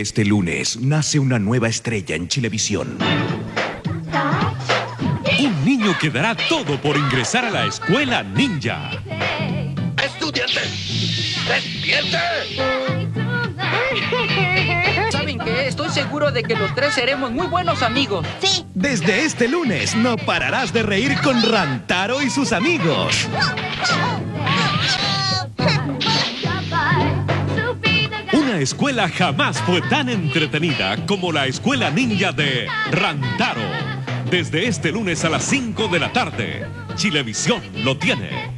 Este lunes nace una nueva estrella en Chilevisión. Un niño que dará todo por ingresar a la escuela ninja. ¡Estudiantes! ¡Despierte! ¿Saben qué? Estoy seguro de que los tres seremos muy buenos amigos. Sí. Desde este lunes no pararás de reír con Rantaro y sus amigos. Escuela jamás fue tan entretenida como la escuela ninja de Rantaro. Desde este lunes a las 5 de la tarde, Chilevisión lo tiene.